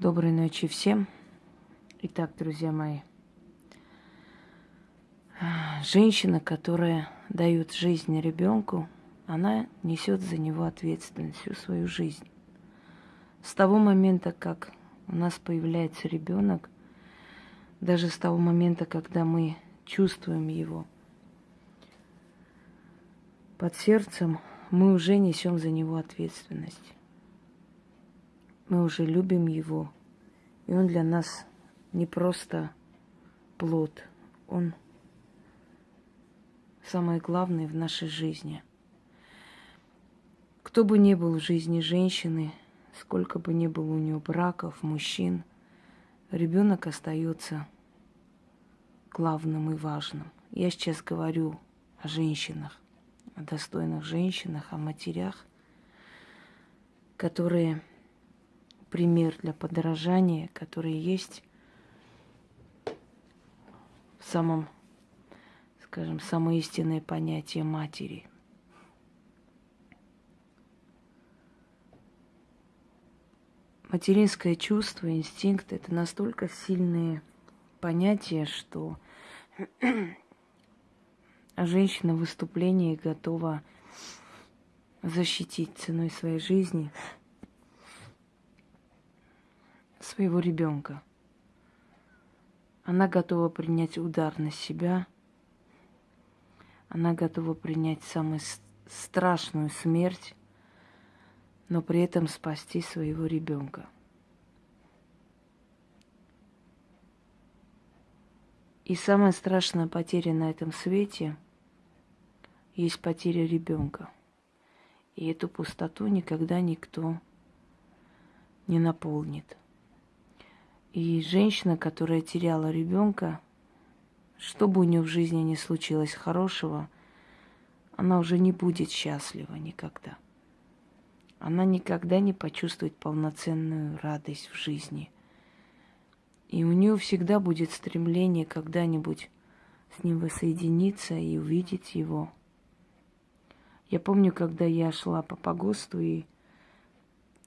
Доброй ночи всем. Итак, друзья мои, женщина, которая дает жизнь ребенку, она несет за него ответственность всю свою жизнь. С того момента, как у нас появляется ребенок, даже с того момента, когда мы чувствуем его под сердцем, мы уже несем за него ответственность мы уже любим его. И он для нас не просто плод, он самое главное в нашей жизни. Кто бы ни был в жизни женщины, сколько бы ни было у нее браков, мужчин, ребенок остается главным и важным. Я сейчас говорю о женщинах, о достойных женщинах, о матерях, которые пример для подражания, которые есть в самом, скажем, самое истинное понятие матери. Материнское чувство, инстинкт – это настолько сильные понятия, что женщина в выступлении готова защитить ценой своей жизни – своего ребенка. Она готова принять удар на себя. Она готова принять самую страшную смерть, но при этом спасти своего ребенка. И самая страшная потеря на этом свете есть потеря ребенка. И эту пустоту никогда никто не наполнит. И женщина, которая теряла ребенка, что бы у нее в жизни ни случилось хорошего, она уже не будет счастлива никогда. Она никогда не почувствует полноценную радость в жизни. И у нее всегда будет стремление когда-нибудь с ним воссоединиться и увидеть его. Я помню, когда я шла по погосту, и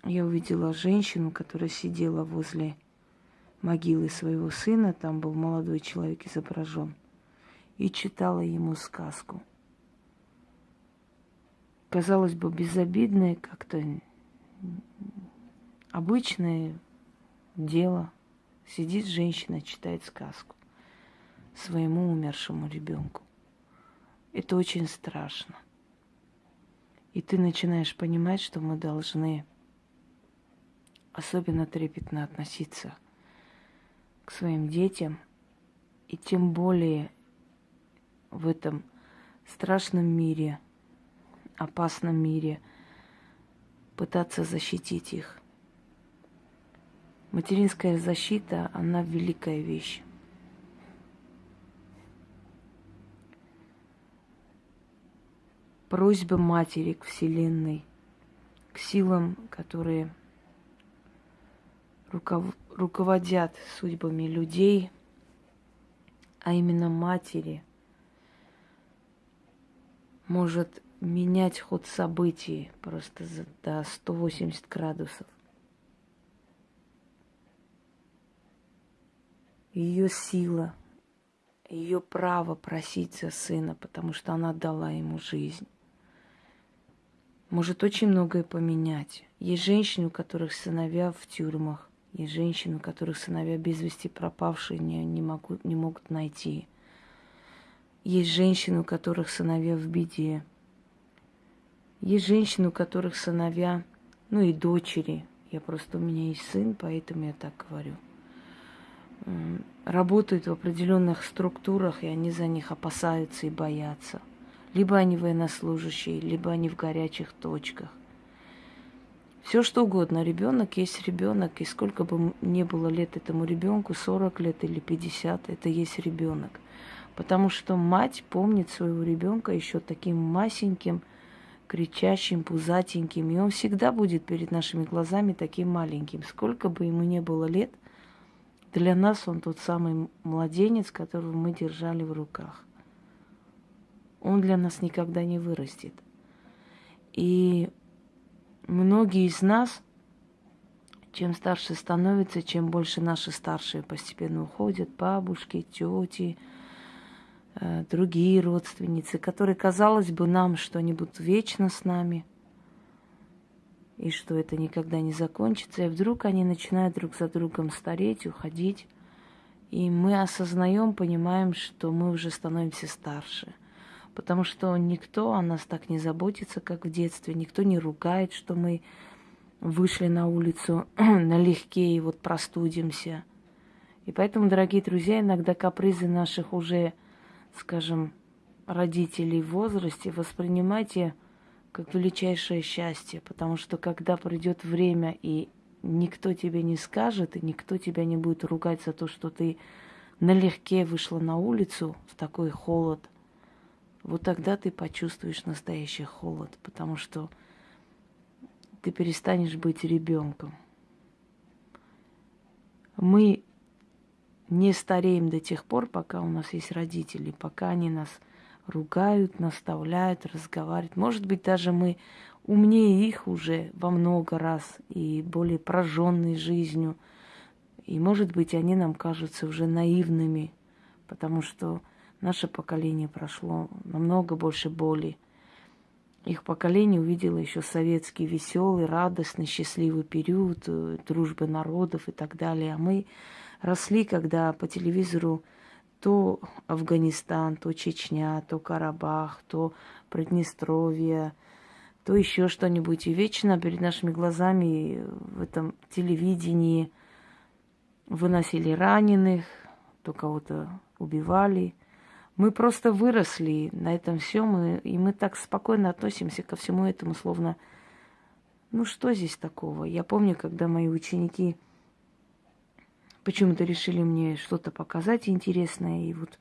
я увидела женщину, которая сидела возле могилы своего сына, там был молодой человек изображен, и читала ему сказку. Казалось бы, безобидное, как-то обычное дело. Сидит женщина, читает сказку своему умершему ребенку. Это очень страшно. И ты начинаешь понимать, что мы должны особенно трепетно относиться – к своим детям, и тем более в этом страшном мире, опасном мире пытаться защитить их. Материнская защита, она великая вещь. Просьба матери к Вселенной, к силам, которые руков... руководят судьбами людей, а именно матери, может менять ход событий просто за, до 180 градусов. Ее сила, ее право просить за сына, потому что она дала ему жизнь может очень многое поменять. Есть женщины, у которых сыновья в тюрьмах. Есть женщины, у которых сыновья без вести пропавшие не, не, могут, не могут найти. Есть женщины, у которых сыновья в беде. Есть женщины, у которых сыновья, ну и дочери. Я просто, у меня есть сын, поэтому я так говорю. Работают в определенных структурах, и они за них опасаются и боятся. Либо они военнослужащие, либо они в горячих точках. Все что угодно. Ребенок есть ребенок, и сколько бы ни было лет этому ребенку, 40 лет или 50, это есть ребенок. Потому что мать помнит своего ребенка еще таким масеньким, кричащим, пузатеньким, и он всегда будет перед нашими глазами таким маленьким. Сколько бы ему ни было лет, для нас он тот самый младенец, которого мы держали в руках. Он для нас никогда не вырастет. И многие из нас чем старше становится, чем больше наши старшие постепенно уходят, бабушки, тети, э, другие родственницы, которые, казалось бы, нам, что они будут вечно с нами, и что это никогда не закончится, и вдруг они начинают друг за другом стареть, уходить, и мы осознаем, понимаем, что мы уже становимся старше – потому что никто о нас так не заботится, как в детстве, никто не ругает, что мы вышли на улицу налегке и вот простудимся. И поэтому, дорогие друзья, иногда капризы наших уже, скажем, родителей в возрасте воспринимайте как величайшее счастье, потому что когда придет время и никто тебе не скажет, и никто тебя не будет ругать за то, что ты налегке вышла на улицу в такой холод – вот тогда ты почувствуешь настоящий холод, потому что ты перестанешь быть ребенком. Мы не стареем до тех пор, пока у нас есть родители, пока они нас ругают, наставляют, разговаривают. Может быть, даже мы умнее их уже во много раз и более прожженной жизнью. И, может быть, они нам кажутся уже наивными, потому что Наше поколение прошло намного больше боли. Их поколение увидело еще советский веселый, радостный, счастливый период э, дружбы народов и так далее. А мы росли, когда по телевизору то Афганистан, то Чечня, то Карабах, то Приднестровье, то еще что-нибудь. И вечно перед нашими глазами в этом телевидении выносили раненых, то кого-то убивали – мы просто выросли на этом всем, и, и мы так спокойно относимся ко всему этому, словно, ну что здесь такого? Я помню, когда мои ученики почему-то решили мне что-то показать интересное, и вот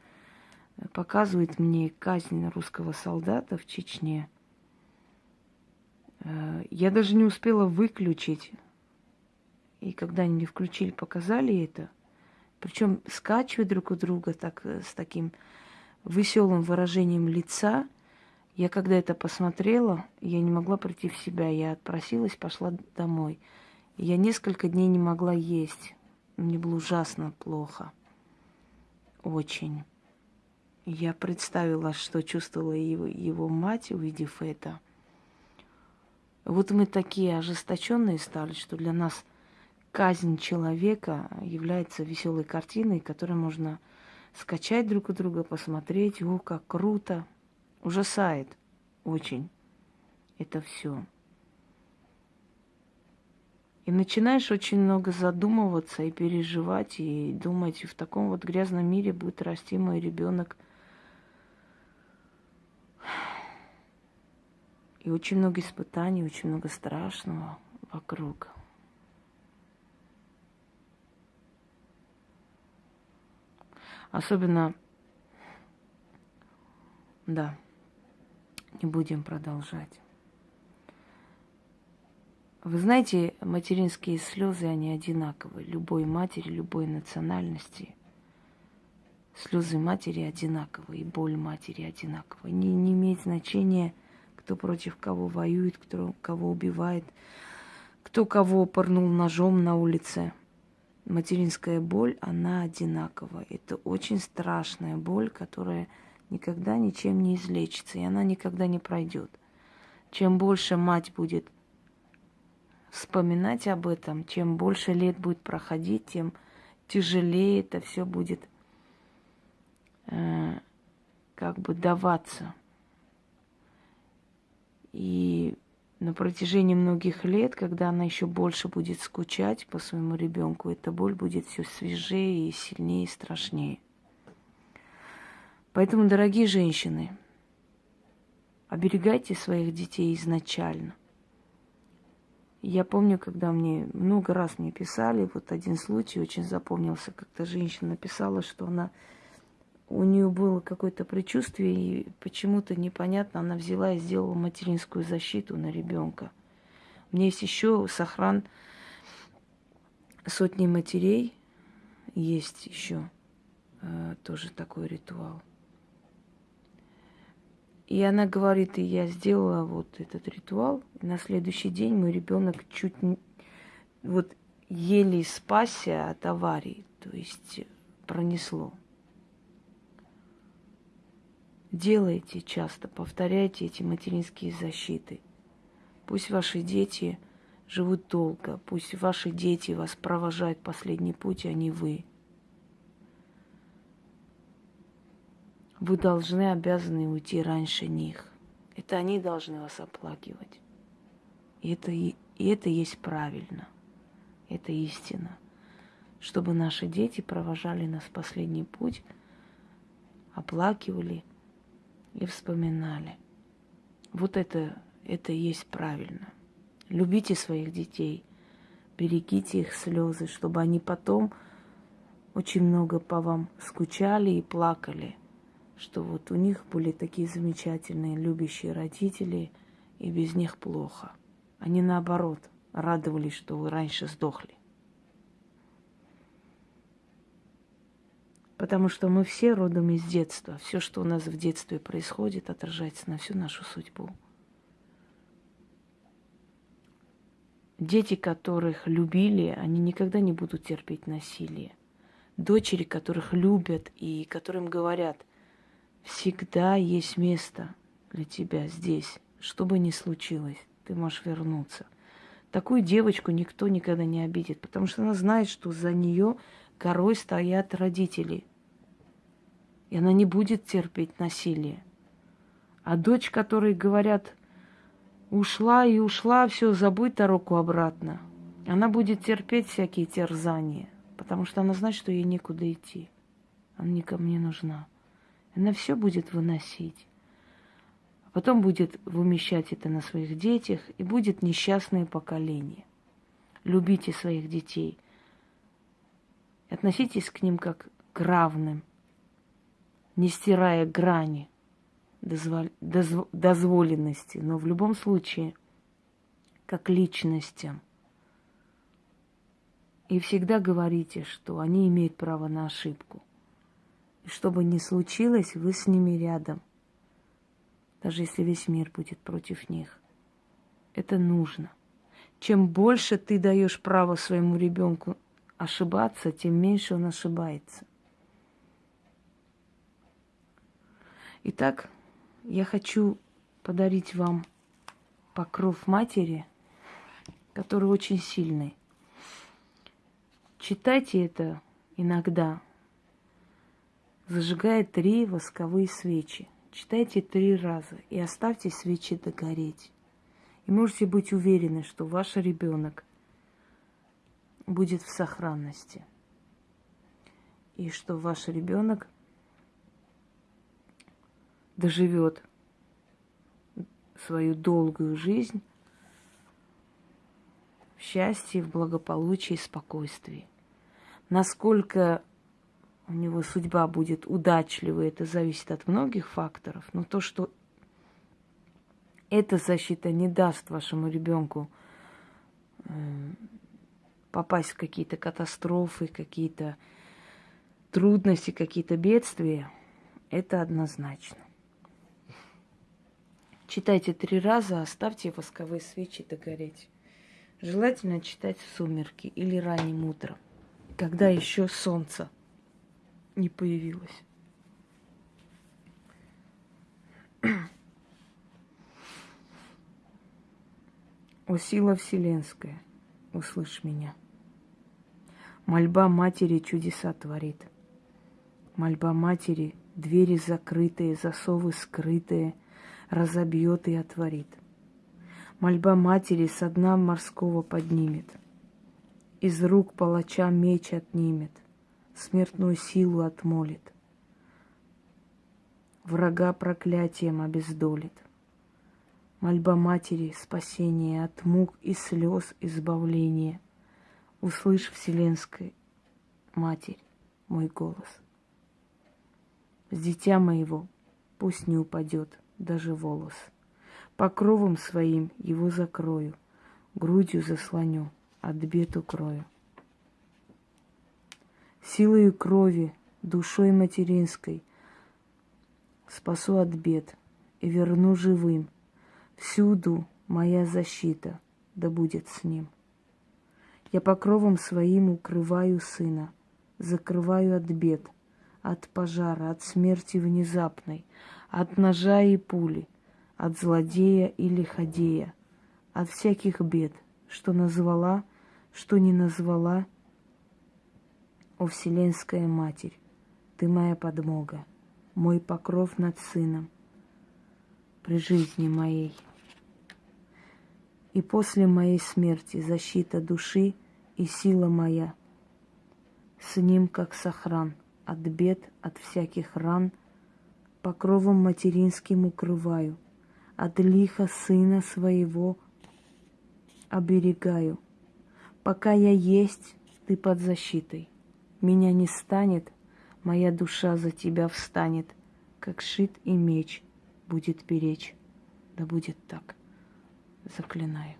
показывают мне казнь русского солдата в Чечне. Э, я даже не успела выключить. И когда они мне включили, показали это. Причем скачивают друг у друга так, э, с таким веселым выражением лица. Я когда это посмотрела, я не могла прийти в себя. Я отпросилась, пошла домой. я несколько дней не могла есть. Мне было ужасно плохо. Очень. Я представила, что чувствовала его, его мать, увидев это. Вот мы такие ожесточенные стали, что для нас казнь человека является веселой картиной, которую можно скачать друг у друга, посмотреть, о, как круто. Ужасает очень это все. И начинаешь очень много задумываться и переживать, и думать, в таком вот грязном мире будет расти мой ребенок. И очень много испытаний, очень много страшного вокруг. Особенно, да, не будем продолжать. Вы знаете, материнские слезы, они одинаковые. Любой матери, любой национальности. Слезы матери одинаковые, и боль матери одинаковая. Не, не имеет значения, кто против кого воюет, кто кого убивает, кто кого порнул ножом на улице – материнская боль, она одинаковая. Это очень страшная боль, которая никогда ничем не излечится, и она никогда не пройдет. Чем больше мать будет вспоминать об этом, чем больше лет будет проходить, тем тяжелее это все будет э, как бы даваться. И на протяжении многих лет, когда она еще больше будет скучать по своему ребенку, эта боль будет все свежее и сильнее и страшнее. Поэтому, дорогие женщины, оберегайте своих детей изначально. Я помню, когда мне много раз мне писали, вот один случай очень запомнился, как-то женщина написала, что она у нее было какое-то предчувствие, и почему-то непонятно, она взяла и сделала материнскую защиту на ребенка. У меня есть еще сохран сотни матерей, есть еще э, тоже такой ритуал. И она говорит, и я сделала вот этот ритуал, и на следующий день мой ребенок чуть не, вот еле спасся от аварии, то есть пронесло. Делайте часто, повторяйте эти материнские защиты. Пусть ваши дети живут долго, пусть ваши дети вас провожают последний путь, а не вы. Вы должны, обязаны уйти раньше них. Это они должны вас оплакивать. И это, и это есть правильно. Это истина. Чтобы наши дети провожали нас последний путь, оплакивали и вспоминали. Вот это, это есть правильно. Любите своих детей, берегите их слезы, чтобы они потом очень много по вам скучали и плакали, что вот у них были такие замечательные, любящие родители, и без них плохо. Они наоборот радовались, что вы раньше сдохли. Потому что мы все родом из детства. Все, что у нас в детстве происходит, отражается на всю нашу судьбу. Дети, которых любили, они никогда не будут терпеть насилие. Дочери, которых любят и которым говорят, всегда есть место для тебя здесь, что бы ни случилось, ты можешь вернуться. Такую девочку никто никогда не обидит, потому что она знает, что за нее горой стоят родители. И она не будет терпеть насилие. А дочь, которой говорят, ушла и ушла, все, забудь дорогу обратно. Она будет терпеть всякие терзания, потому что она знает, что ей некуда идти. Она никому не нужна. Она все будет выносить. А потом будет вымещать это на своих детях, и будет несчастное поколение. Любите своих детей. Относитесь к ним как к равным, не стирая грани – дозволенности, но в любом случае, как личностям. И всегда говорите, что они имеют право на ошибку. И что бы ни случилось, вы с ними рядом. Даже если весь мир будет против них. Это нужно. Чем больше ты даешь право своему ребенку ошибаться, тем меньше он ошибается. Итак, я хочу подарить вам покров матери, который очень сильный. Читайте это иногда. Зажигая три восковые свечи. Читайте три раза и оставьте свечи догореть. И можете быть уверены, что ваш ребенок будет в сохранности. И что ваш ребенок доживет свою долгую жизнь в счастье, в благополучии и спокойствии. Насколько у него судьба будет удачливой, это зависит от многих факторов, но то, что эта защита не даст вашему ребенку э, попасть в какие-то катастрофы, какие-то трудности, какие-то бедствия, это однозначно. Читайте три раза, оставьте восковые свечи догореть. Желательно читать в сумерки или ранним утром, когда еще солнце не появилось. О сила вселенская, услышь меня. Мольба матери чудеса творит. Мольба матери, двери закрытые, засовы скрытые – разобьет и отворит. Мольба матери со дна морского поднимет, из рук палача меч отнимет, смертную силу отмолит, врага проклятием обездолит. Мольба матери спасение от мук и слез избавление. Услышь, Вселенская Матерь, мой голос. С дитя моего пусть не упадет – даже волос. Покровом своим его закрою, грудью заслоню, от бед укрою. Силою крови, душой материнской спасу от бед и верну живым. Всюду моя защита, да будет с ним. Я покровом своим укрываю сына, закрываю от бед, от пожара, от смерти внезапной, от ножа и пули, от злодея и лиходея, от всяких бед, что назвала, что не назвала, о Вселенская Матерь, ты моя подмога, мой покров над сыном при жизни моей. И после моей смерти защита души и сила моя. С ним, как сохран, от бед, от всяких ран, покровом материнским укрываю, от лиха сына своего оберегаю. Пока я есть, ты под защитой. Меня не станет, моя душа за тебя встанет, как шит и меч будет беречь. Да будет так. Заклинаю.